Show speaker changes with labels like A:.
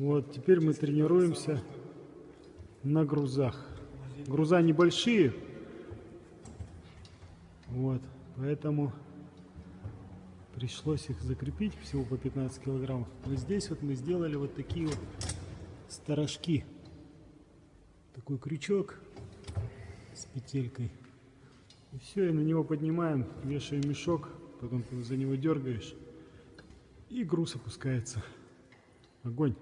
A: Вот, теперь мы тренируемся на грузах. Груза небольшие. Вот, поэтому пришлось их закрепить всего по 15 килограммов. Но здесь вот мы сделали вот такие вот сторожки. Такой крючок с петелькой. И все, и на него поднимаем, вешаем мешок, потом ты за него дергаешь, и груз опускается. Огонь.